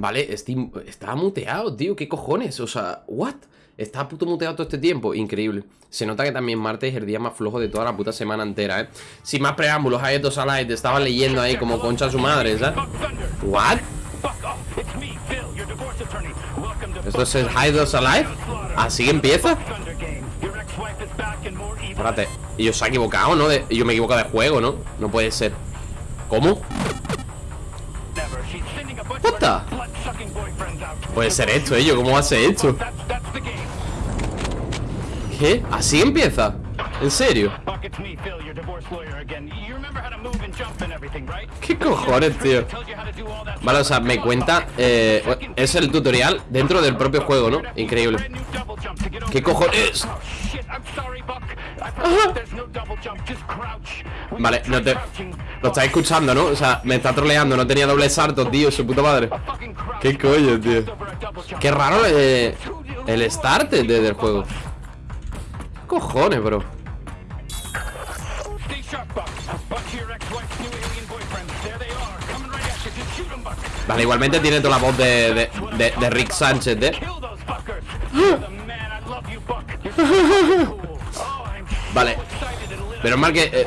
Vale, Steam está muteado, tío. ¿Qué cojones? O sea, ¿what? Está puto muteado todo este tiempo. Increíble. Se nota que también martes es el día más flojo de toda la puta semana entera, ¿eh? Sin más preámbulos, hay dos te estaba leyendo ahí como concha a su madre, ¿sabes? ¿What? ¿Esto es Hidos Alive? ¿Así empieza? Espérate, y yo se ha equivocado, ¿no? yo me he equivocado de juego, ¿no? No puede ser ¿Cómo? What Puede ser esto, ello, ¿cómo va a ser esto? ¿Qué? ¿Así empieza? ¿En serio? ¿Qué cojones, tío? Vale, o sea, me cuenta eh, Es el tutorial dentro del propio juego, ¿no? Increíble. ¿Qué cojones? Vale, no te... Lo estáis escuchando, ¿no? O sea, me está troleando No tenía doble salto, tío, su puta madre. ¿Qué coño, tío? Qué raro eh, el start del juego. ¿Qué cojones, bro? Vale, igualmente tiene toda la voz de, de, Rick Sánchez, ¿eh? Vale Pero es mal que... Eh,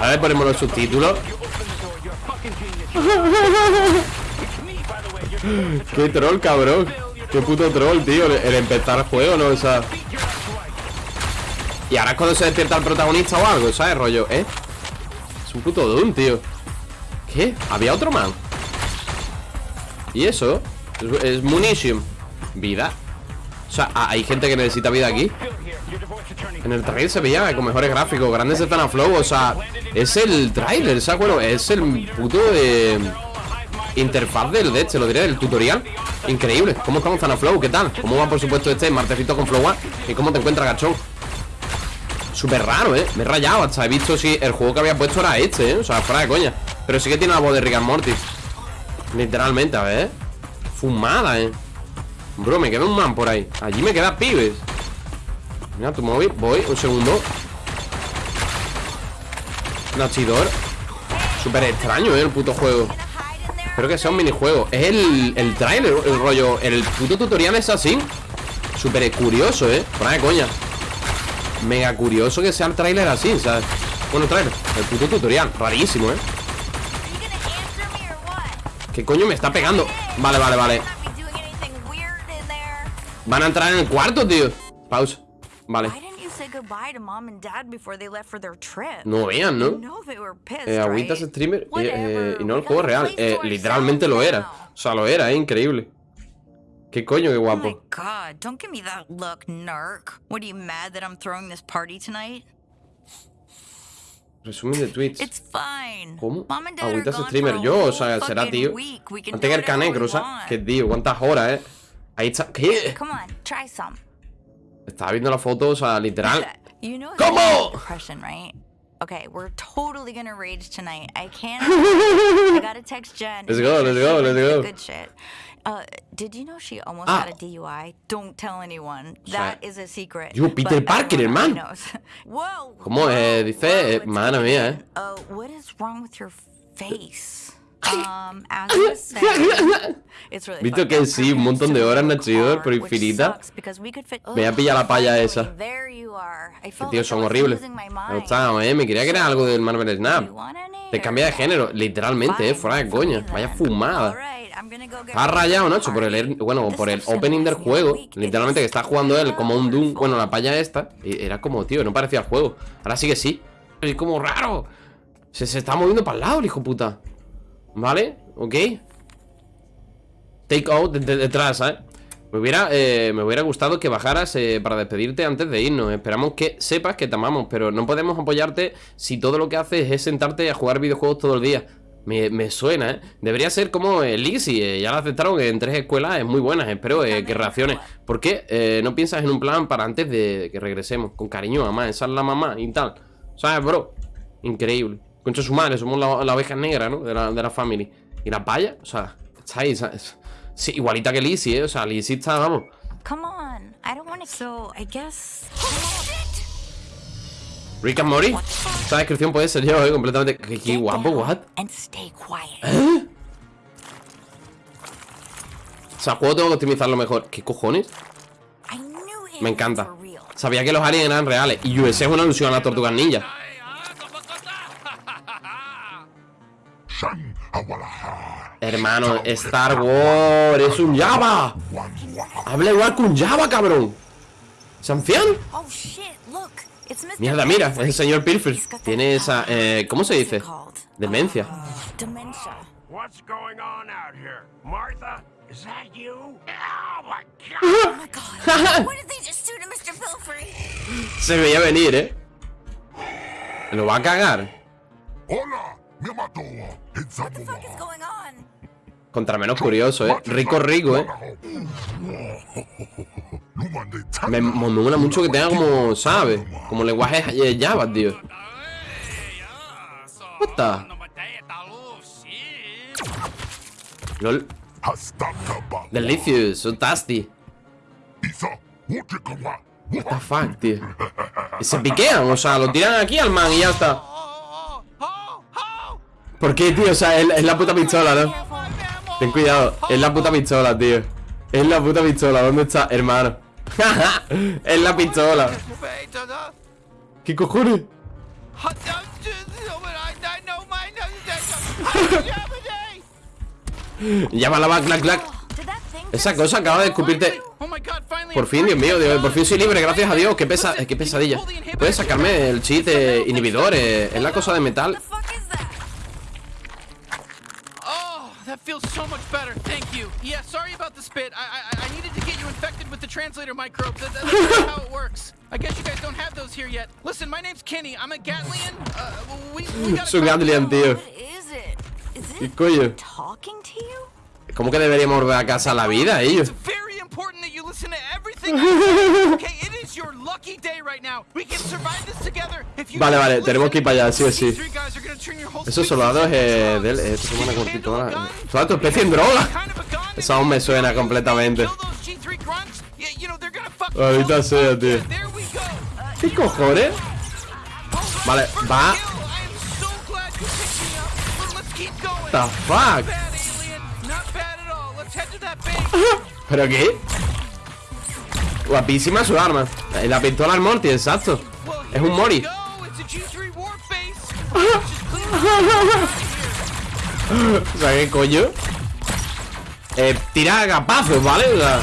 a ver, ponemos los subtítulos Qué troll, cabrón Qué puto troll, tío El empezar el juego, ¿no? O sea Y ahora es cuando se despierta el protagonista o algo, ¿sabes? Rollo, ¿eh? Es un puto Doom, tío ¿Qué? ¿Había otro man? ¿Y eso? Es, es munition Vida O sea, hay gente que necesita vida aquí en el trailer se veía con mejores gráficos Grandes a flow, o sea Es el trailer, ¿sabes? Bueno, es el puto de... Interfaz del de este, lo diré, del tutorial Increíble, ¿cómo estamos flow? ¿Qué tal? ¿Cómo va por supuesto este martecito con flow ¿Y cómo te encuentras, gachón? Súper raro, ¿eh? Me he rayado hasta he visto si el juego que había puesto era este, ¿eh? O sea, fuera de coña. Pero sí que tiene la voz de Rick and Morty. Literalmente, a ver. Fumada, ¿eh? Bro, me queda un man por ahí. Allí me queda pibes. Mira tu móvil, voy, un segundo. Nachidor. Súper extraño, ¿eh? El puto juego. Espero que sea un minijuego. Es el, el trailer, el rollo. El puto tutorial es así. Súper curioso, ¿eh? Por de coña Mega curioso que sea el trailer así, ¿sabes? Bueno, trailer El puto tutorial Rarísimo, ¿eh? ¿Qué coño me está pegando? Vale, vale, vale Van a entrar en el cuarto, tío Pausa Vale. No vean, ¿no? Eh, agüitas streamer eh, eh, y no el juego real. Eh, literalmente lo era. O sea, lo era, es increíble. ¿Qué coño, qué guapo? Oh my god, don't give me that look, narc. What are you mad that I'm throwing this party tonight? Resumen de tweets. It's fine. ¿Cómo? Agüitas streamer. Yo, o sea, será tío. Antes que el canecro, o sea, que tío, cuántas horas, eh. Ahí está. ¿Qué? Come on, try some. Estaba viendo la foto, o sea, literal. ¿Cómo? Okay, we're totally gonna rage tonight. I can't. I gotta text Jen. Let's go, let's go, let's go. Good shit. Uh, did you know she almost ah. had a DUI? Don't tell anyone. That is a secret. Yo, Peter Parker, hermano. Whoa. ¿Cómo eh, dice? Eh, madre mía, eh. Uh, what is wrong with your face? Um, Visto que sí, un montón de horas Nachidor, pero infinita. Me voy a pillar la palla esa. Que tío, son horribles. Me gustaba, eh, me quería que era algo del Marvel Snap. Te cambia de género, literalmente, eh, fuera de coña Vaya fumada. Ha rayado, Nacho, por el, bueno, por el opening del juego. Literalmente que está jugando él como un Doom Bueno, la palla esta Era como, tío, no parecía el juego. Ahora sí que sí Es como raro. Se, se está moviendo para el lado, el hijo puta ¿Vale? ¿Ok? Take out detrás, ¿eh? Me hubiera, eh, me hubiera gustado que bajaras eh, para despedirte antes de irnos Esperamos que sepas que te amamos Pero no podemos apoyarte si todo lo que haces es sentarte a jugar videojuegos todo el día me, suena, ¿eh? Debería ser como Lizzie, eh, ya la aceptaron en tres escuelas es muy buenas Espero eh, que reaccione ¿Por qué no piensas en un plan para antes de que regresemos? Con cariño, mamá, esa es la mamá y tal ¿Sabes, bro? Increíble Concha su madre, somos la, la oveja negra, ¿no? De la, de la family. ¿Y la paya? O sea, está ahí, ¿sabes? Sí, igualita que Lizzie, ¿eh? O sea, Lizzie está, vamos. Come on, I don't want to... So, I guess... Rick and Morty. Esta descripción puede ser yo, ¿eh? Completamente. Qué, qué guapo, what? ¿Eh? sea, el juego tengo que optimizarlo mejor ¿Qué cojones? Me encanta. Sabía que los aliens eran reales Y US es una alusión a las tortugas ninja Hermano, Star Wars Es un Java Habla igual que un Java, cabrón ¿Es anciano? Oh shit, look. It's Mr. Mierda, mira, es el señor Pilfer Tiene esa, eh, ¿cómo se dice? Demencia Dementia. What's going on out here? Martha? Is that you? Oh my god! Oh my god. what did they just do to Mr. Pilfrey? Se veía venir, ¿eh? Lo va a cagar Hola, me mató. What the fuck is going on? Contra menos curioso, ¿eh? Rico, rico, ¿eh? Me, mola mucho que tenga como, ¿sabes? Como lenguaje eh, Java, tío the? LOL Delicious, so tasty What the fuck, tío Y se piquean, o sea, lo tiran aquí al man y ya está ¿Por qué, tío? O sea, es, es la puta pistola, ¿no? Ten cuidado, es la puta pistola, tío Es la puta pistola, ¿dónde está, hermano? es la pistola ¿Qué cojones? Llámala va, clac, clac Esa cosa acaba de escupirte Por fin, Dios mío, Dios, por fin soy libre, gracias a Dios Qué, pesa, eh, qué pesadilla Puedes sacarme el cheat de inhibidor eh, Es la cosa de metal feels so much better. Thank you. Yeah, sorry about the spit. I I, I needed to get you infected with the translator microbes. That, that's how it works. I guess you guys don't have those here yet. Listen, my name's Kenny. I'm a Gatlian. Uh, we, we got Soy un Gatlian, tío What is it? Is ¿Qué it coño? talking to you? ¿Cómo que deberíamos volver a casa a la vida, ellos? It's very important that you listen to everything. Okay, Vale, vale, tenemos que ir para allá, sí o sí. Esos soldados eh, de él, eh, esto se van a Can you cortar handle toda a la... gun? Toda tu especie en droga. Esa aún me suena completamente. Kill those G3 grunts. Yeah, you know, they're gonna fuck Ahorita sea, tío. ¿Qué cojones? Vale, va. The fuck ¿Pero qué? Guapísima su arma Eh, La pistola al Morty, exacto Es un Mori O sea, ¿qué coño? Eh, tira agapazos, ¿vale? O sea,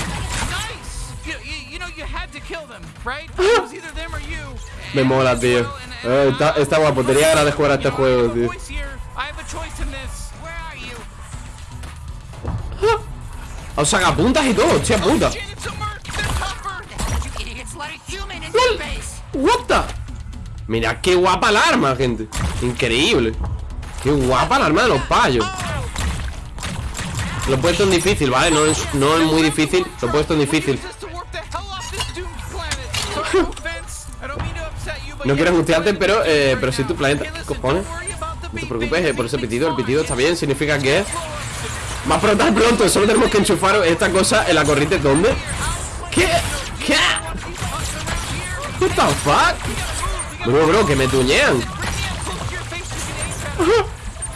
Me mola, tío. Eh, está, está guapo, tenía ganas de jugar a este juego, tío. O sacapuntas y todo, hostia puta What the Mira qué guapa el arma, gente. Increíble. Qué guapa el arma de los payos. Lo he puesto en difícil, ¿vale? No es, no es muy difícil. Lo he puesto en difícil. No quiero angustiarte, pero, eh, pero si tu planeta. ¿Qué cojones? No te preocupes eh, por ese pitido. El pitido está bien, significa que Va a explotar pronto, solo tenemos que enchufar esta cosa en la corriente. ¿Dónde? ¿Qué? ¿Qué? What the fuck? Bro, bro, que me tuñean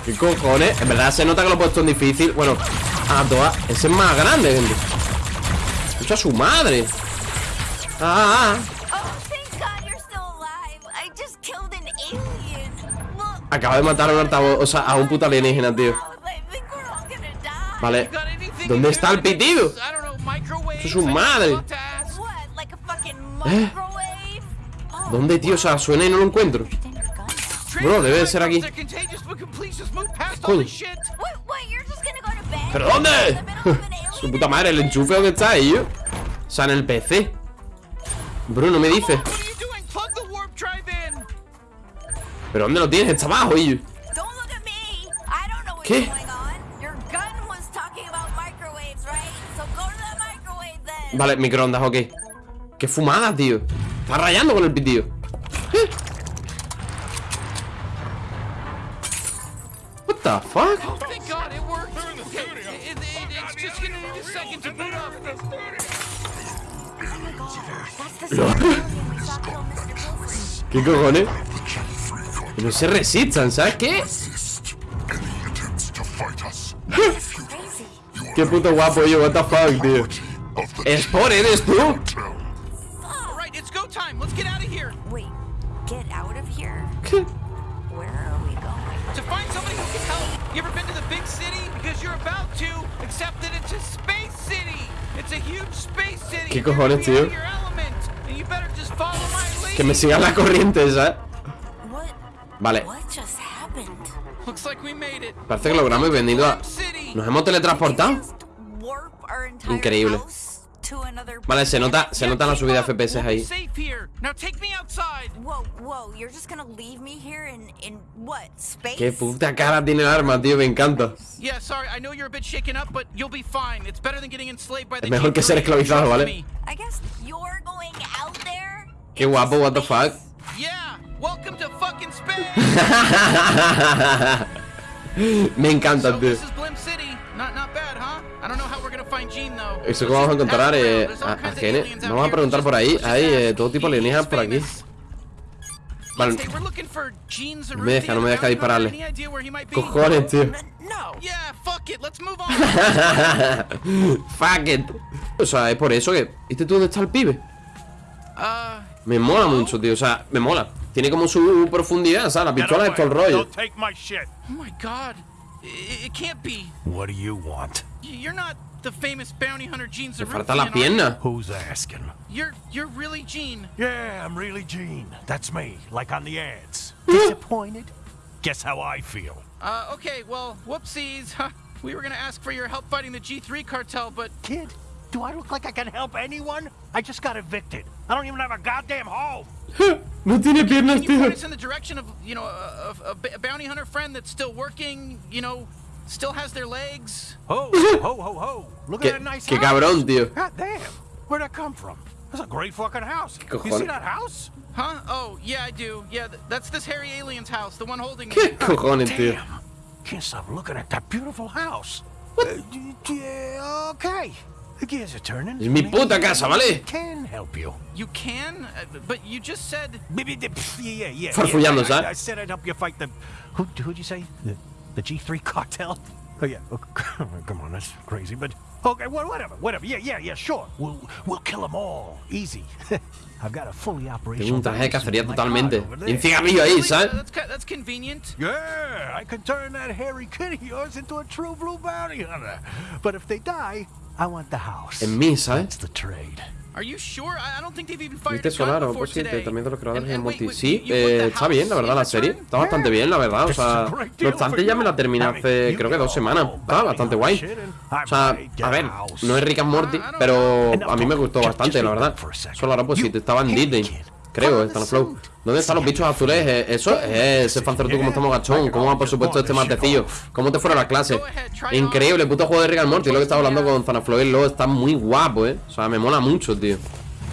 ¿Qué cojones? En verdad se nota que lo he puesto en difícil Bueno, a todas Ese es más grande, gente Escucha a su madre Ah, ah, Oh, alien. Look, Acaba de matar a un altavoz O sea, a un puto alienígena, tío. Vale ¿Dónde está el pitido? Eso es su madre. What? ¿Dónde, tío? O sea, suena y no lo encuentro Bro, debe de ser aquí. ¿Pero dónde? Su puta madre, el enchufe dónde está yo? O sea, en el PC Bro, no me dice ¿Pero dónde lo tienes? Está abajo, what's ¿Qué? Vale, microondas, ok Qué fumada, tío Está rayando con el pitido ¿Eh? What the fuck? Pilfrey. ¿Qué cojones? No se resistan, ¿sabes qué? Qué puto guapo yo, what the fuck, tío. Sport, ¿eres tú? Vale, just happened? Looks like we made it. parece que logramos y venido a... ¿Nos hemos teletransportado? Increíble. House to another Vale, se nota, se nota la subida de FPS ahí. safe here. Now take me outside. Whoa, whoa, you're just gonna leave me here in, in what, space? Qué puta cara tiene el arma, tío, me encanta. Yeah, sorry, I know you're a bit shaken up, but you'll be fine. It's better than getting enslaved by the Es mejor que ser G3, esclavizado, ¿vale? me. I guess you're going out there? Qué guapo, what the fuck. space? Yeah, welcome to fucking space. me encanta, tío. Eso que vamos a encontrar eh, a, Gene. Vamos a preguntar por ahí. Hay eh, todo tipo de alienígenas por aquí. Vale, Gene me deja, no me deja dispararle. Cojones, tío. No. Fuck it. O sea, es por eso que. ¿Viste tú dónde está el pibe? uh, Me mola mucho, tío. O sea, me mola. Tiene como su profundidad, ¿sabes? La Get pistola es todo el rollo. Don't take my shit. my god. It, it can't be. What do you want? You're not the famous bounty hunter Gene Me Zarrutia. falta la pierna. Who's asking? You're you're really Gene. Yeah, I'm really Gene. That's me, like on the ads. Disappointed? Guess how I feel. Uh, okay, well, whoopsies. We were gonna ask for your help fighting the G3 cartel, but Kid, do I look like I can help anyone? I just got evicted. I don't even have a goddamn home. No tiene piernas, can you point us in the direction of, you know, a, a, a b- a bounty hunter friend that's still working, you know, still has their legs? Ho, ho, ho, ho. Look at that nice qué house. cabrón, tío. God damn. Where'd that come from? That's a great fucking house. You see that house? Huh? Oh, yeah, I do. Yeah, th- that's this hairy alien's house, the one holding me. ¿Qué cojones, tío? Damn. Can't stop looking at that beautiful house. Uh, yeah, okay. The gears are turning. Es mi puta casa, ¿vale? Can help you. You can, uh, but you just said. Maybe the, yeah, yeah, yeah. Farfullando, I, I, ¿sabes? I said I'd help you fight the. Who, who'd you say? The, the G3 cartel? Oh yeah. Oh, come on, that's crazy. But okay, well, whatever, whatever. Yeah, yeah, yeah. Sure. We'll we'll kill them all. Easy. I've got a fully operational. Tengo un traje de cacería totalmente. car Y un there. cigarrillo ahí, Really? ¿sabes? That's, that's convenient. Yeah, I can turn that hairy kid of yours into a true blue bounty hunter. But if they die, I want the house. En mí, That's ¿sabes? the trade. Are you sure? I, I don't think they've even fired ¿Viste before pues sí, today. también de los creadores de wait, Sí, eh, the está bien, la verdad, la serie. Está bastante bien, la verdad. O sea, no obstante, ya me la terminé hace creo que dos semanas. Está bastante guay. O sea, a ver, no es Rick and Morty, pero a mí me gustó bastante, la verdad. Solo ahora pues sí, estaba en Disney. Creo, está en Flow. ¿Dónde están los bichos azules? Eh, Eso es ese fancer tú como estamos gachón. ¿Cómo va por supuesto este matecillo? ¿Cómo te fuera la clase? Increíble, puto juego de Rick and Morty. Lo que estaba hablando con Zanaflow luego está muy guapo, eh. O sea, me mola mucho, tío.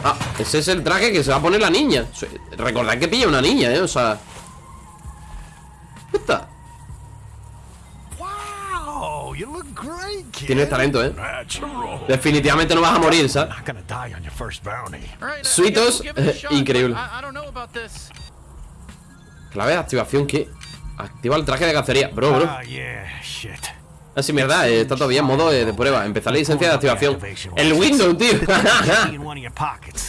Ah, ese es el traje que se va a poner la niña. Recordad que pilla una niña, eh. O sea. Puta. Wow, Tienes talento, eh. Definitivamente no vas a morir, ¿sabes? Suitos, shot, increíble. Clave de activación, ¿qué? Activa el traje de cacería. Bro, bro. Ah, sí, mierda, eh, está todavía en modo eh, de prueba. Empezar la licencia de activación. El Windows, tío.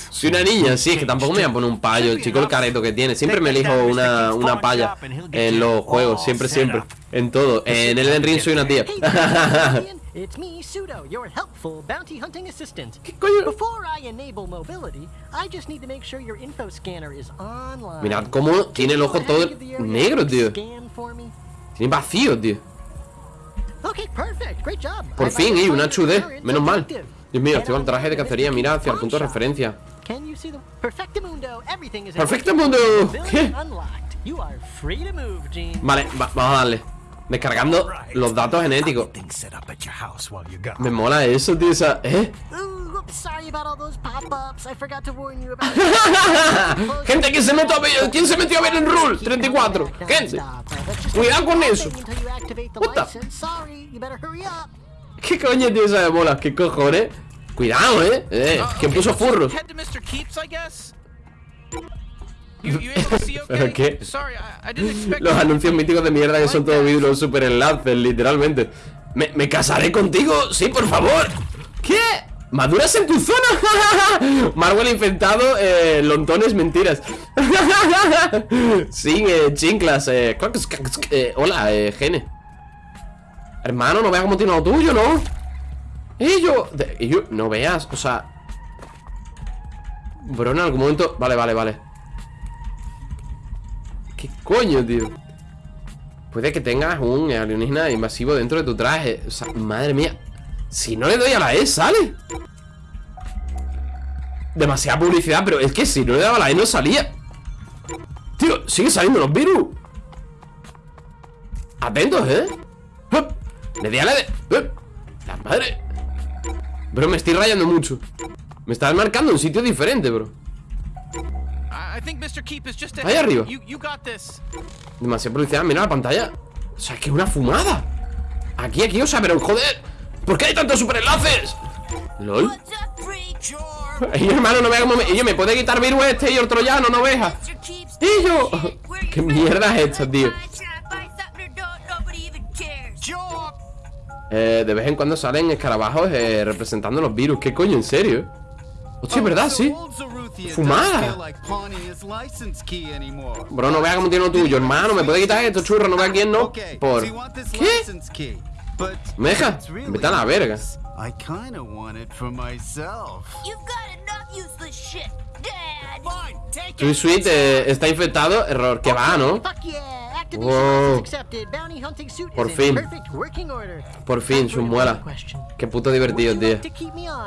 Soy una niña, sí, es que tampoco me voy a poner un payo. El chico el careto que tiene. Siempre me elijo una, una paya en los juegos. Siempre, siempre. En todo. En el Elden Ring soy una tía. Hey there, Alien. It's me, Pseudo, your helpful bounty hunting assistant. ¿Qué coño? Before I enable mobility, I just need to make sure your info scanner is online. Mirad cómo tiene el ojo todo negro, tío. Tiene vacío, tío. Por fin, to una current Menos mal. Dios mío, Head activa el on traje de cacería. Mira hacia el punto de referencia. Perfectamundo. enabled. ¿Qué? Vale, va- vamos a darle. Descargando los datos genéticos. Me mola eso, tío. Esa, ¿eh? Gente que se metió a ver. ¿Quién se metió a ver en Rule? 34. Gente. Cuidado con eso. Hurry up. ¿Qué coño tío esa de bolas? ¿Qué cojones? Cuidado, eh. eh ¿Quién puso furros? ¿Pero qué? Los anuncios míticos de mierda que son todos vídeos super enlaces, literalmente. ¿Me, me casaré contigo? Sí, por favor ¿Qué? ¿Maduras en tu zona? Marvel infectado, eh, lontones, mentiras Sin eh, chinclas eh, eh, Hola, eh, Gene Hermano, no veas cómo tiene lo tuyo, ¿no? De- ello, no veas, o sea Bro, en algún momento Vale, vale, vale ¿Qué coño, tío? Puede que tengas un alienígena invasivo dentro de tu traje. O sea, madre mía. Si no le doy a la E, sale Demasiada publicidad Pero es que si no le daba a la E no salía. Tío, sigue saliendo los virus. Atentos, ¿eh? Le di a la de... ¡Hup! La madre. Bro, me estoy rayando mucho. Me estás marcando un sitio diferente, bro I I think Mr. Keep is just Ahí arriba. You, you got this. Demasiada publicidad, mira la pantalla O sea, es que es una fumada Aquí, aquí, o sea, pero joder ¿Por qué hay tantos superenlaces? LOL What's up, freak? Ey, hermano, no vea cómo me... Ello, me puede quitar virus este y el troyano, no veas. Keeps Ello Where ¿Qué mierda es esto, tío? Eh, de vez en cuando salen escarabajos eh, representando los virus ¿Qué coño, en serio? Hostia, ¿verdad? Sí Fumada. Bro, no vea cómo tiene lo tuyo, hermano Me puede quitar esto, churro, no vea quién no Por... ¿Qué? ¿Me deja? Vete a la verga I kinda want it for myself. You've got enough useless shit, Dad. Fine, take Sweet Sweet eh, está infectado Error, que va, ¿no? Fuck yeah! Suit Por is fin. in perfect working order. Por fin, sus muelas. Qué puto divertido, tío?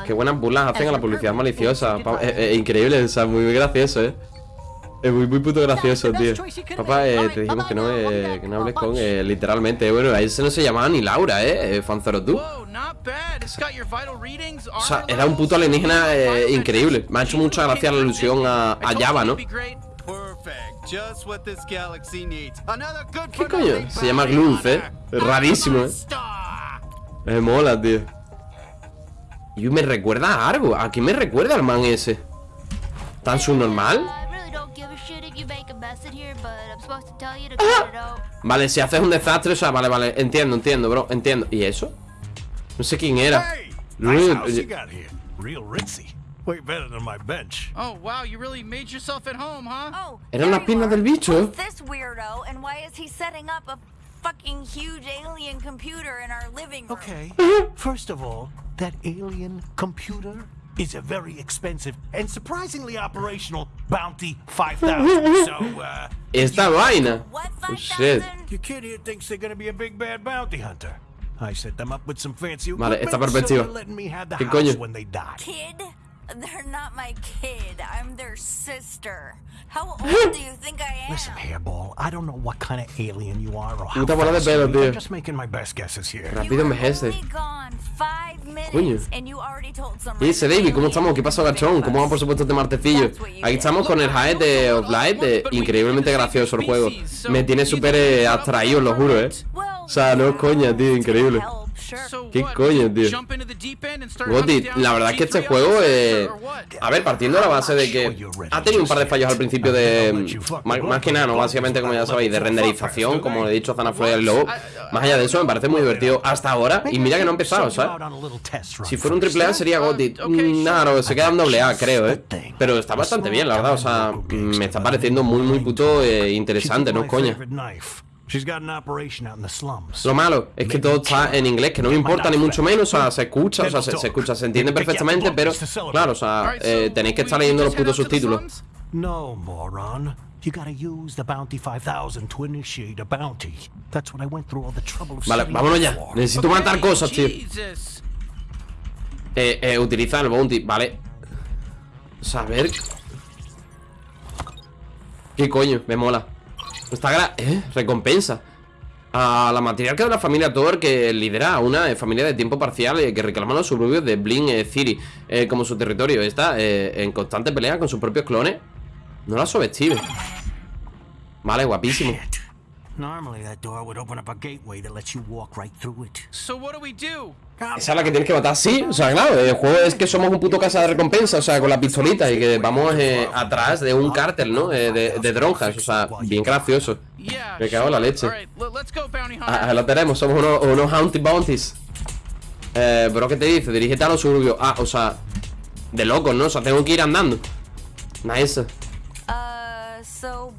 Qué buenas burlas hacen a la publicidad maliciosa. eh, eh, Increíble, o sea, muy, muy gracioso, eh. Es muy, muy puto gracioso, tío. Papá, eh, te dijimos que no, eh, que no hables con, eh, literalmente. Bueno, a ese no se llamaba ni Laura, eh, eh Fanzoro tú. O sea, era un puto alienígena eh, increíble. Me ha hecho mucha gracia la alusión a, a Java, ¿no? Perfect. Just what this galaxy needs. Another good ¿Qué for coño? Se llama Glunf, eh. Es rarísimo, eh Star. Me mola, tío Y me recuerda a algo ¿A qué me recuerda el man ese? ¿Tan subnormal? I really don't give a shit if you make a mess in here, but I'm supposed to tell you to cut it out. Vale, si haces un desastre, o sea, vale, vale Entiendo, entiendo, bro, entiendo ¿Y eso? No sé quién era. Real. Way better than my bench. Oh, wow, you really made yourself at home, huh? Oh, Eran la there you piernas are. del bicho. Who's this weirdo, and why is he setting up a fucking huge alien computer in our living room? Okay. First of all, that alien computer is a very expensive and surprisingly operational Bounty 5000. so, uh, Esta vaina What, Oh, shit 5,000? your kid here thinks they're gonna be a big bad bounty hunter. I set them up with some fancy Vale, equipment, esta so they're letting me have the ¿Qué house coño? when they die. Kid? They're not my kid. I'm their sister. How old do you think I am? Listen, hairball, I don't know what kind of alien you are or how de fast you tío. I'm just making my best guesses here. Rápido five minutes, Coño. and you already told some ¿Qué dice David? ¿Cómo estamos? ¿Qué pasó, gachón? ¿Cómo va, por supuesto, este martecillo? Aquí estamos con el Hive de of Light eh, Increíblemente gracioso el juego Me tiene súper eh, abstraído, lo juro, eh O sea, no es coña, tío, increíble ¿Qué coño, tío? Gotti, la verdad es que este G3 juego, eh, a ver, partiendo de la base de que ha tenido un par de fallos al principio de, más, más que nada, no, básicamente como ya sabéis, de renderización, como he dicho, Zana Flor el Lobo, más allá de eso, me parece muy divertido hasta ahora, y mira que no ha empezado, ¿sabes? Si fuera un triple A sería Gotti, Mm, nada, no, se queda en doble A, creo, eh, pero está bastante bien, la verdad, o sea, me está pareciendo muy, muy puto eh, interesante, no coña. She's got an operation out in the slums. Lo malo es que todo está en inglés, que no me importa ni mucho menos, o sea, se escucha, o sea, se, se escucha, se entiende perfectamente, pero claro, o sea, eh, tenéis que estar leyendo los putos subtítulos. No, moron. You gotta use the Bounty 5000 to initiate a bounty. That's what I went through all the trouble of Vale, vámonos ya. Necesito matar cosas, tío. Eh, eh, utiliza el bounty, vale. Saber. ¿Qué coño? Me mola. Está gra... ¿Eh? Recompensa. A la matriarca de la familia Thor que lidera una eh, familia de tiempo parcial eh, que reclama los suburbios de Blink eh, City como su territorio. Está en constante pelea con sus propios clones. No la subestime. Vale, guapísimo. Normally that door would open up a gateway that lets you walk right through it. So what do we do? Esa es la que tienes que matar, sí, o sea, claro, el juego es que somos un puto casa de recompensa, o sea, con la pistolita y que vamos eh, atrás de un cártel, ¿no? Eh, de, de dronjas, o sea, bien gracioso. Me cago en la leche. Ah, lo tenemos, somos unos, unos Haunted Bounties. Eh, bro, ¿qué te dice? Dirígete a los suburbios. Ah, o sea, de locos, ¿no? O sea, tengo que ir andando. Nice. Uh, so?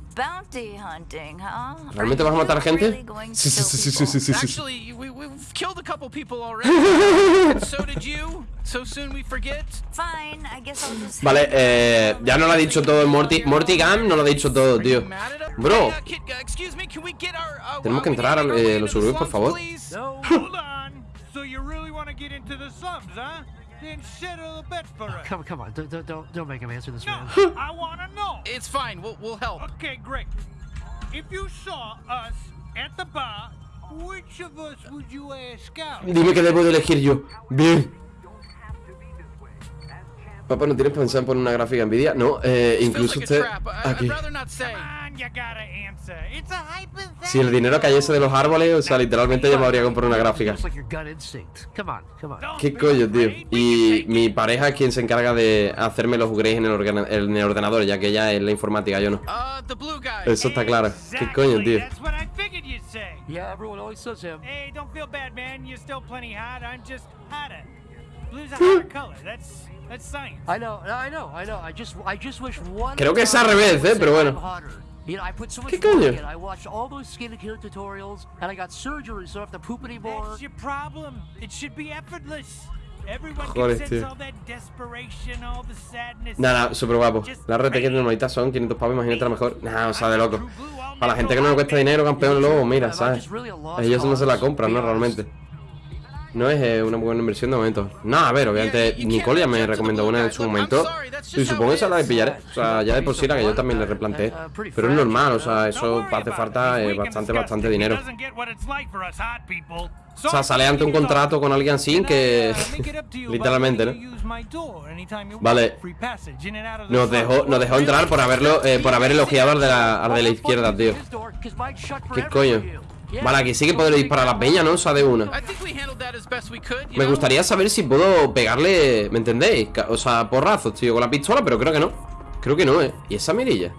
¿Realmente vas a matar gente? really going to Sí, sí, sí, sí, sí, sí, sí, sí. Actually, we, we've killed a couple people already. So did you. So soon we forget. Fine, I guess I'll just. Vale, eh, ya no lo ha dicho todo el Morty. Morty Gam no lo ha dicho todo, tío. Bro. Hey, kid, excuse me, can we get our, Tenemos que entrar way eh, los suburbios, por favor. please. No, hold on. So you really want to get into the slums, huh? Then settle the bet for us. Come, come on, don't, don't- don't, don't make him answer this, No, man. I want to know. It's fine. We'll, we'll help. Okay, great. If you saw us at the bar, which of us would you ask out? Dime que debo de elegir yo. Bien. Papá, ¿no tienes pensado en poner una gráfica Nvidia? No, eh, incluso usted... Aquí. Si el dinero cayese de los árboles, o sea, literalmente yo me habría comprado una gráfica. Looks like your gut instinct. Come on, come on. Don't ¿Qué coño, tío? Y mi pareja es quien se encarga de hacerme los upgrades en el, en el ordenador, ya que ella es la informática, yo no. Uh, the blue guy. Eso está claro. ¿Qué coño, tío? That's what I figured you'd say. Yeah, everyone always says him. Hey, don't feel bad, man. You're still plenty hot. I'm just hotter. Blue's a hotter color. That's that's science. I know, I know, I know. I just, I just wish one. Creo que es al revés, eh, pero bueno. You know, I put so much ¿Qué work coño? in. I watched all those skincare tutorials, and I got surgery, so I don't have to poop anymore. That's your problem. It should be effortless. Everyone Joder, can sense tío. all that desperation, all the sadness. Nada, súper guapo. La RT que normalita son 500 pavos, imagínate la mejor. Nah, o sea, de loco. Para la gente que no le cuesta dinero, campeón, luego, mira, ¿sabes? Ellos no se la compran, ¿no? Realmente. No es eh, una buena inversión de momento. No, a ver, obviamente Nicole ya me recomendó una en su momento. Y supongo que esa la pillaré. O sea, ya de por sí la que yo también le replanteé. Pero es normal, o sea, eso hace falta eh, bastante, bastante dinero. O sea, sale ante un contrato con alguien así que... Literalmente, ¿no? Vale. Nos dejó, nos dejó entrar por haberlo, eh, por haber elogiado al de la, al de la izquierda, tío. ¿Qué coño? Vale, aquí sí que podré disparar a la peña, ¿no? O sea, de una. Me gustaría saber si puedo pegarle, ¿me entendéis? O sea, porrazos, tío, con la pistola, pero creo que no. Creo que no, ¿eh? ¿Y esa mirilla?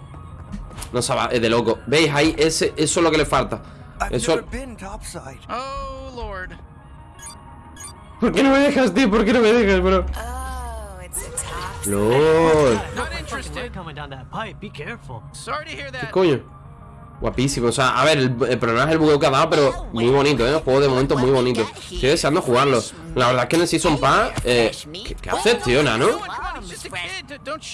No, se va, es de loco. ¿Veis? Ahí, ese, eso es lo que le falta. Eso... Oh. ¿Por qué no me dejas, tío? ¿Por qué no me dejas, bro? Oh. LOL. ¿Qué coño? Guapísimo, o sea, a ver, el, el problema es el bugueo que ha dado, pero muy bonito, ¿eh? El juego de momento muy bonito. Estoy deseando jugarlo. La verdad es que en el Season Pass, eh, ¿qué, qué haces, tío, nano?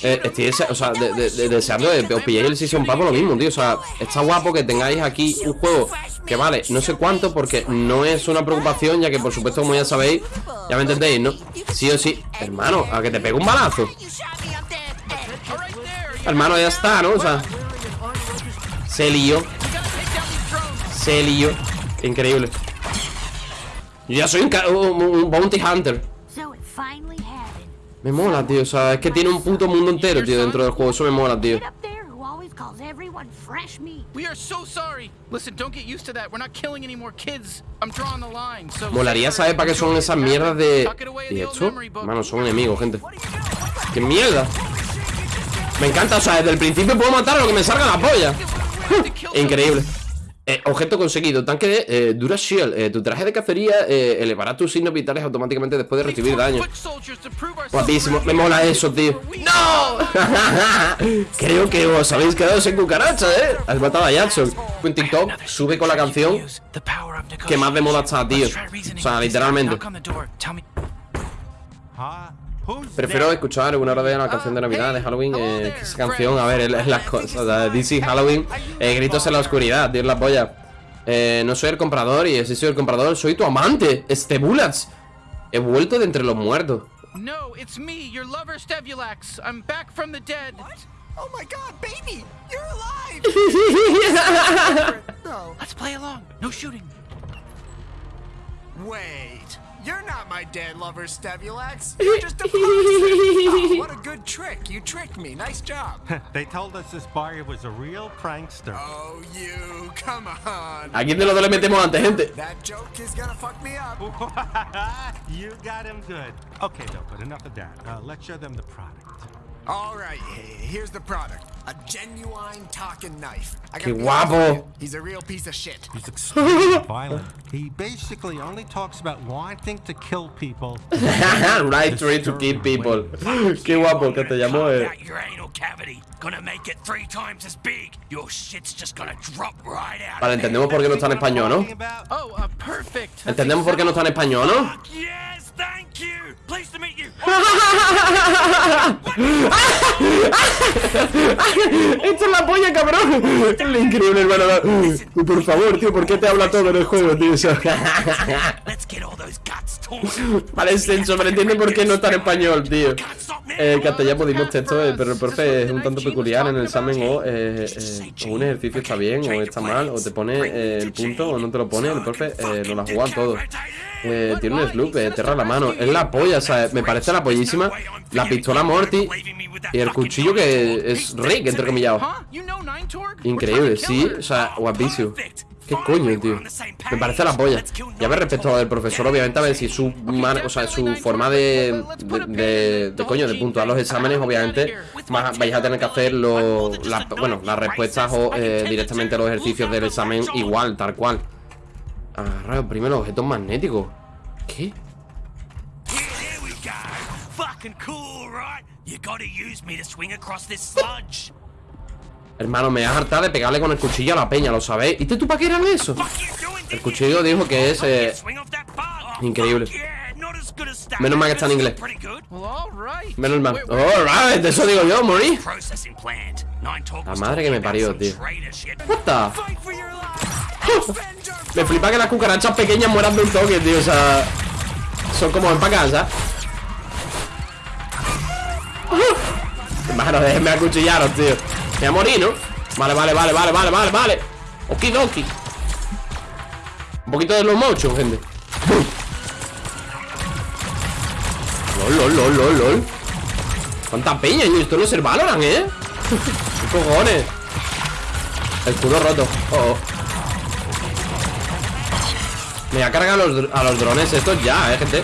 Eh, estoy dese- o sea, de- de- de- deseando de, os pilléis el Season Pass por lo mismo, tío. O sea, está guapo que tengáis aquí un juego que vale no sé cuánto, porque no es una preocupación, ya que por supuesto, como ya sabéis, ya me entendéis, ¿no? Sí o sí, hermano, a que te pegue un balazo. Hermano, ya está, ¿no? O sea, se drones. se lío. Increíble. Yo ya soy un, ca- un- un bounty hunter. Me mola, tío. O sea, es que tiene un puto mundo entero, tío, dentro del juego. Eso me mola, tío. Kid up there who always calls everyone fresh meat. We are so sorry. Listen, don't get used to that. We're not killing any more kids. I'm drawing the line. So Molaría saber para qué son esas mierdas de... ¿Y esto? Hermano, son enemigos, gente. ¡Qué mierda! Me encanta, o sea, desde el principio puedo matar a lo que me salga la polla. Increíble. Eh, objeto conseguido. Tanque de eh, Dura Shield. Eh, tu traje de cacería eh, elevará tus signos vitales automáticamente después de recibir daño. Guapísimo. Me mola eso, tío. ¡No! Creo que os habéis quedado sin cucaracha, ¿eh? Has matado a Jackson. En TikTok sube con la canción que más de moda está, tío. O sea, literalmente. Prefiero escuchar una hora de la canción de Navidad de Halloween. Eh, esa canción, a ver, es, las cosas. o sea, This is Halloween. Eh, gritos en la oscuridad, tío, es la polla. Eh, no soy el comprador y si soy el comprador, soy tu amante, este Bullets. He vuelto de entre los muertos. No, it's me, your lover Stevulax. I'm back from the dead. Oh my god, baby! You're alive! Let's play along. No shooting. Wait, you're not my dead lover, Stabulax. You're just a prankster. Oh, what a good trick. You tricked me. Nice job. They told us this barrier was a real prankster. Oh, you. Come on. ¿A quién de los dos le metemos antes, gente? That joke is gonna fuck me up. you got him good. Okay, though, but enough of that. Uh, let's show them the product. All right, here's the product. A genuine talking knife. I gotta be honest with guapo. He's a real piece of shit. He's extremely violent. He basically only talks about wanting to kill people. right try to kill people. Qué guapo que te llamó. Eh. your anal cavity. Gonna make it three times as big. Your shit's just gonna drop right out. Vale, entendemos por qué no está en español, ¿no? Oh, uh, perfect. Entendemos por qué no está en español, ¿no? Yes, thank you. Pleased to meet you. Esto es la polla, cabrón. Es increíble, hermano. Por favor, tío, ¿por qué te habla todo en el juego, tío? Vale, es senso, pero entiende por qué no está en español, tío. Eh, castellano dimos texto, eh, pero el profe es un tanto peculiar en el examen o, eh, eh, o un ejercicio está bien o está mal, o te pone eh, el punto o no te lo pone, el profe eh, nos la juega todo. Eh, tiene un sloop, eh, terra la mano, es la polla, sea, me parece la pollísima, la pistola Morty y el cuchillo que es Rick, entre Torg? Increíble, sí, o sea, guapísimo. ¿Qué coño, tío? Me parece la polla. Y a ver, respecto al del profesor, obviamente, a ver si su man- o sea, su forma de, de, de- de coño, de puntuar los exámenes, obviamente, vais a tener que hacer lo- la- bueno, las respuestas o eh, directamente los ejercicios del examen igual, tal cual. Agarrar primero objetos magnéticos. ¿Qué? Fucking cool, right? You gotta use me to swing across this sludge. Hermano, me has hartado de pegarle con el cuchillo a la peña, ¿lo sabéis? ¿Y tú para qué era eso? El cuchillo dijo que es... eh, increíble. Menos mal que está en inglés. menos mal. Alright, eso digo yo, morí. La madre que me parió, tío. What the? Me flipa que las cucarachas pequeñas mueran de un toque, tío. O sea, son como en pa' Hermano, déjenme acuchillaros, tío. Me voy a morir, ¿no? Vale, vale, vale, vale, vale, vale, vale. Okidoki. Un poquito de slow motion, gente. lol, lol, lol, lol, lol. ¿Cuánta peña? Y esto no es el Valorant, ¿eh? ¿Qué cojones? El escudo roto. Oh, oh. Me voy a cargar a los, a los drones estos ya, eh, gente.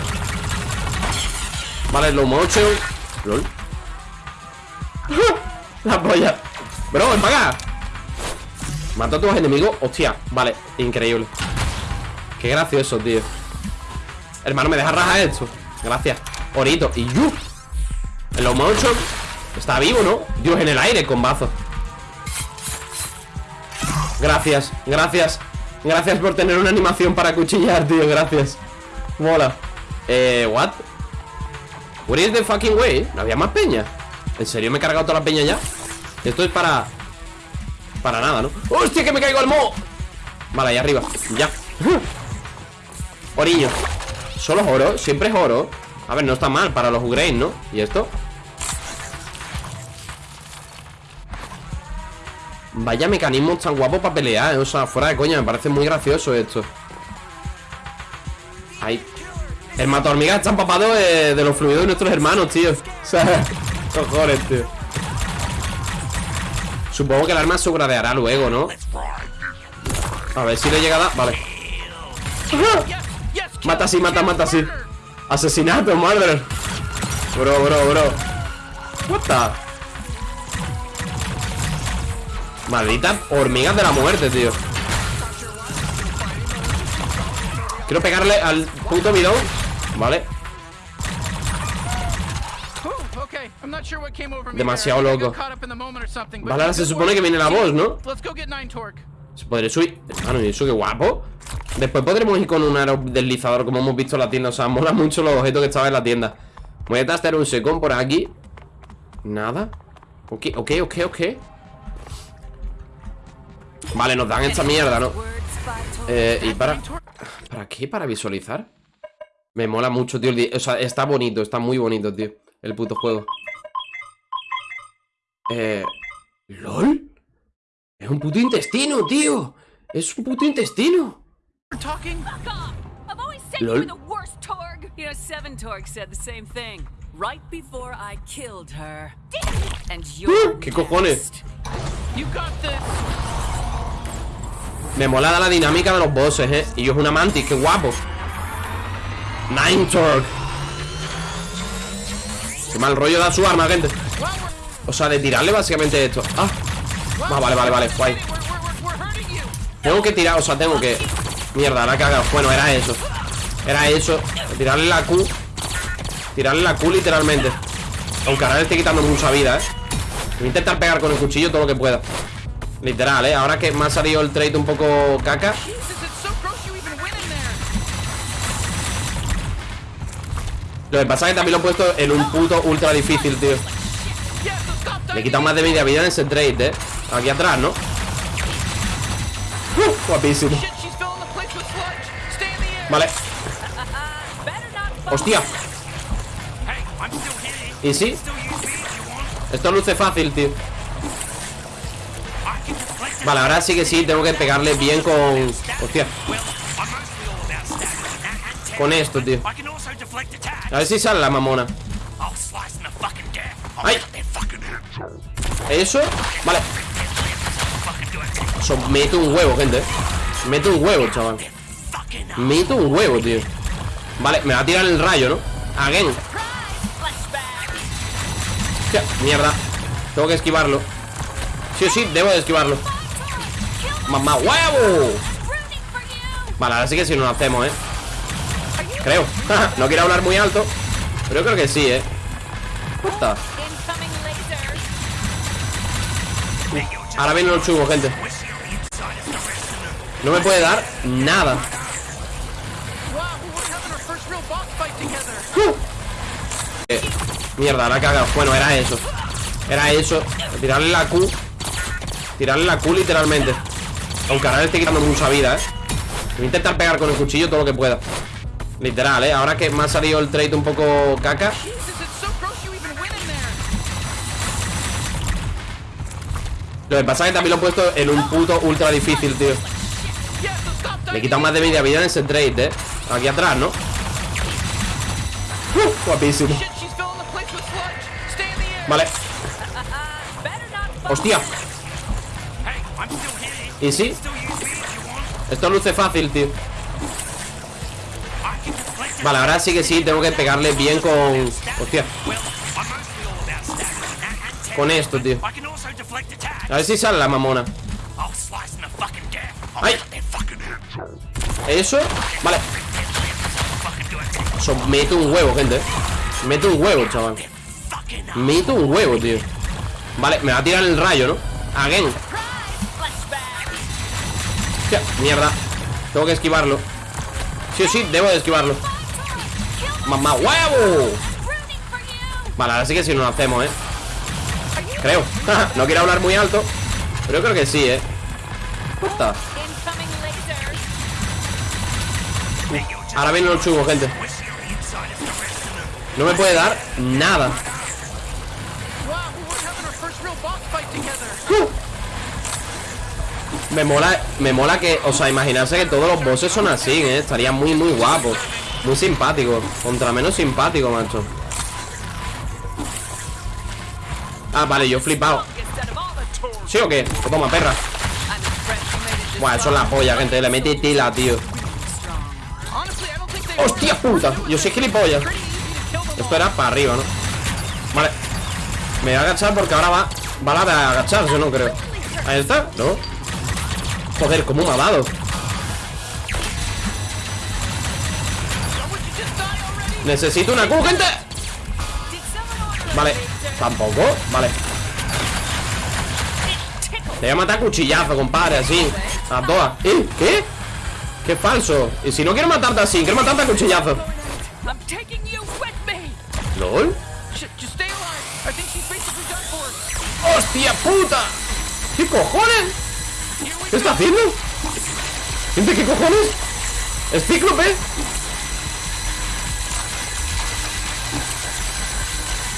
Vale, slow motion. LOL. La polla. Bro, ven para a tus enemigos. Hostia, vale, increíble. Qué gracioso, tío. Hermano, me deja rajar esto. Gracias. Orito. Y you. El motion. Está vivo, ¿no? Dios, en el aire con bazo. Gracias, gracias. Gracias por tener una animación para cuchillar, tío. Gracias. Mola. Eh, what? What is the fucking way? ¿No había más peña? ¿En serio me he cargado toda la peña ya? Esto es para... Para nada, ¿no? ¡Hostia, que me caigo al moho! Vale, ahí arriba. Ya. Oriño. Solo es oro. Siempre es oro. A ver, no está mal para los upgrades, ¿no? ¿Y esto? Vaya mecanismos tan guapos para pelear, ¿eh? O sea, fuera de coña, me parece muy gracioso esto. Ahí. El mata hormigas está empapado de, de los fluidos de nuestros hermanos, tío. O sea, cojones. Supongo que el arma se gradeará luego, ¿no? A ver si le llega a. Vale. Mata así, mata, mata así. Asesinato, murder. Bro, bro, bro. What the? Malditas hormigas de la muerte, tío. Quiero pegarle al puto bidón. Vale. But Vale, ahora se supone que viene la voz, ¿no? Se podré subir. Hermano, y eso qué guapo. Después podremos ir con un aerodeslizador, como hemos visto en la tienda. O sea, mola mucho los objetos que estaban en la tienda. Voy a tastear un secón por aquí. Nada. Ok, ok, ok, ok. Vale, nos dan esta mierda, ¿no? Eh, y para... ¿Para qué? ¿Para visualizar? Me mola mucho, tío. O sea, está bonito, está muy bonito, tío. El puto juego. Eh... ¿LOL? Es un puto intestino, tío. Es un puto intestino. We're talking. I've always said Lol. you were the worst Torg. You know, Seven Torg said the same thing right before I killed her. And you're ¿Qué cojones? Uh, You got this. Me mola la dinámica de los bosses, eh Y yo es una mantis, qué guapo Nine Torque Qué mal rollo da su arma, gente O sea, de tirarle básicamente esto. Ah, Ah, vale, vale, vale, guay. Tengo que tirar, o sea, tengo que Mierda, la cagado Bueno, era eso. Era eso. Tirarle la Q. Tirarle la Q literalmente. Aunque ahora le estoy quitando mucha vida, eh Voy a intentar pegar con el cuchillo todo lo que pueda. Literal, eh Ahora que me ha salido el trade un poco caca. Lo que pasa es que también lo he puesto en un puto ultra difícil, tío Le he quitado más de media vida en ese trade, eh Aquí atrás, ¿no? Uh, guapísimo. Vale, hostia. ¿Y sí? Esto luce fácil, tío. Vale, ahora sí que sí, tengo que pegarle bien con... Hostia, con esto, tío. A ver si sale la mamona Eso, vale. Eso, meto un huevo, gente eh. Meto un huevo, chaval. Meto un huevo, tío Vale, me va a tirar el rayo, ¿no? Again Hostia, mierda Tengo que esquivarlo Sí o sí, debo de esquivarlo ¡Mamá huevo! Vale, ahora sí que sí nos hacemos, ¿eh? Creo No quiero hablar muy alto Pero yo creo que sí, ¿eh? Ahora viene los chungos, gente. No me puede dar nada. Together. Eh, Mierda, la he cagado. Bueno, era eso. Era eso. Tirarle la Q. Tirarle la Q literalmente. Aunque ahora le estoy quitando mucha vida, eh Voy a intentar pegar con el cuchillo todo lo que pueda. Literal, eh Ahora que me ha salido el trade un poco caca Lo que pasa es que también lo he puesto en un puto ultra difícil, tío Le he quitado más de media vida en ese trade, eh Aquí atrás, ¿no? Uh, guapísimo. Vale, hostia. ¿Y sí? Esto luce fácil, tío. Vale, ahora sí que sí, tengo que pegarle bien con... Hostia, con esto, tío A ver si sale la mamona ¡Ay! Eso, vale. Eso, meto un huevo, gente. Meto un huevo, chaval. Meto un huevo, tío Vale, me va a tirar el rayo, ¿no? Again mierda Tengo que esquivarlo Sí o sí, debo de esquivarlo ¡Mamá huevo! Vale, ahora sí que sí nos lo hacemos, ¿eh? Creo No quiero hablar muy alto Pero yo creo que sí, ¿eh? What. Ahora vienen los chungos, gente No me puede dar nada together. Me mola, me mola que, o sea, imaginarse que todos los bosses son así, ¿eh? Estaría muy, muy guapo Muy simpático Contra menos simpático, macho Ah, vale, yo flipado. ¿Sí o qué? Pues toma, perra Buah, eso es la polla, gente Le mete tela, tío ¡Hostia puta! Yo soy gilipollas Esto era para arriba, ¿no? Vale Me voy a agachar porque ahora va Va la de agacharse, no creo Ahí está, ¿no? Joder, me ha dado Necesito una Q, gente Vale, tampoco Vale Te voy a matar cuchillazo, compadre, así A todas ¿Eh? ¿Qué? Qué falso Y si no quiero matarte así, quiero matarte a cuchillazo. ¿LOL? ¡Hostia puta! ¿Qué cojones? ¿Qué está haciendo? Gente, ¿qué cojones? ¿Es cíclope?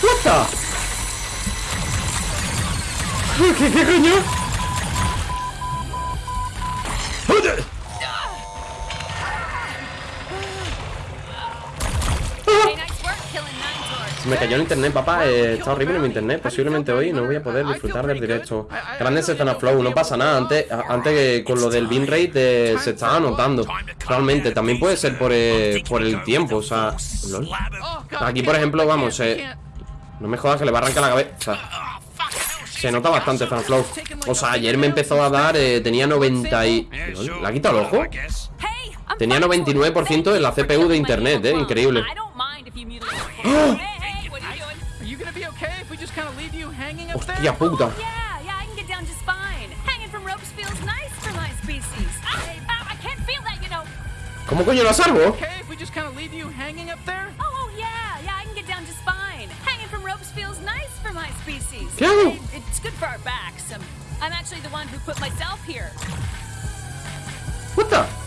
What? ¿Qué, coño? Me cayó el internet, papá. Eh, está horrible mi internet. Posiblemente hoy no voy a poder disfrutar del directo. Grandes escenas flow, no pasa nada. Antes, antes que con lo del bin rate eh, se estaba anotando. Realmente, también puede ser por, eh, por el tiempo. O sea. Aquí, por ejemplo, vamos. Eh, no me jodas que le va a arrancar la cabeza. Se nota bastante Flow. O sea, ayer me empezó a dar, eh, tenía 90 y... ¿Le ha quitado el ojo? Tenía fine for it. 99% de la CPU de internet, eh, increíble. There? Hostia puta. ¿Cómo coño lo salvo? Okay, if we just kind of leave you hanging up there? Oh, oh, yeah, yeah, I can get down just fine. Hanging from ropes feels nice for my species. ¿Qué hago? It- it's good for our backs. Um, I'm actually the one who put myself here. What the?